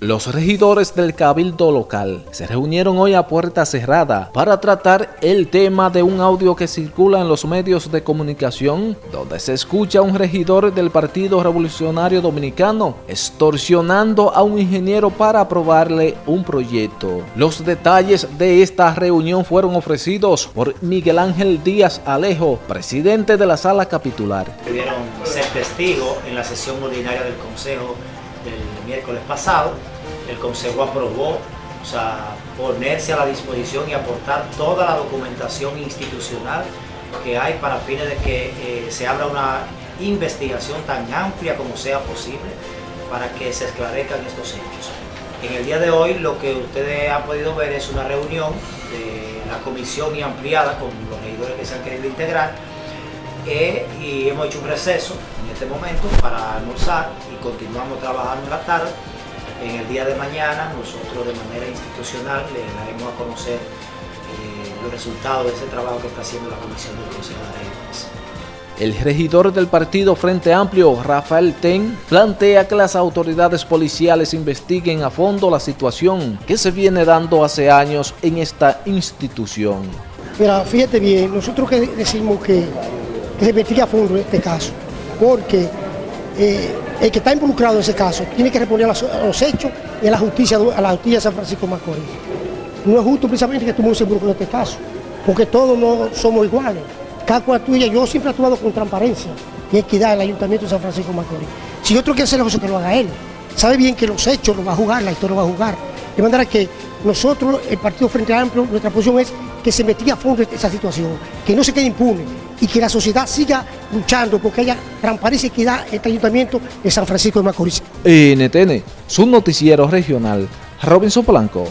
Los regidores del Cabildo local se reunieron hoy a puerta cerrada para tratar el tema de un audio que circula en los medios de comunicación donde se escucha a un regidor del Partido Revolucionario Dominicano extorsionando a un ingeniero para aprobarle un proyecto. Los detalles de esta reunión fueron ofrecidos por Miguel Ángel Díaz Alejo, presidente de la sala capitular. Pudieron ser testigos en la sesión ordinaria del Consejo del miércoles pasado, el Consejo aprobó o sea, ponerse a la disposición y aportar toda la documentación institucional que hay para fines de que eh, se abra una investigación tan amplia como sea posible para que se esclarezcan estos hechos. En el día de hoy lo que ustedes han podido ver es una reunión de la comisión y ampliada con los regidores que se han querido integrar eh, y hemos hecho un receso en este momento para almorzar y continuamos trabajando en la tarde. En el día de mañana nosotros de manera institucional le daremos a conocer eh, los resultados de ese trabajo que está haciendo la Comisión del Consejo de Regidores. El regidor del partido Frente Amplio, Rafael Ten, plantea que las autoridades policiales investiguen a fondo la situación que se viene dando hace años en esta institución. Mira, fíjate bien, nosotros que decimos que que se investigue a fondo este caso, porque eh, el que está involucrado en ese caso tiene que responder a los, hechos y a la justicia a la justicia de San Francisco Macorís. No es justo precisamente que se involucre en este caso, porque todos no somos iguales. Cada cual tuya, yo siempre he actuado con transparencia y equidad en el Ayuntamiento de San Francisco Macorís. Si otro quiere hacer eso, que lo haga él. Sabe bien que los hechos lo va a jugar, la historia lo va a jugar. De manera que nosotros, el Partido Frente Amplio, nuestra posición es que se investigue a fondo esa situación, que no se quede impune y que la sociedad siga luchando porque haya transparencia y equidad en este ayuntamiento de San Francisco de Macorís. NTN, su noticiero regional, Robinson Blanco.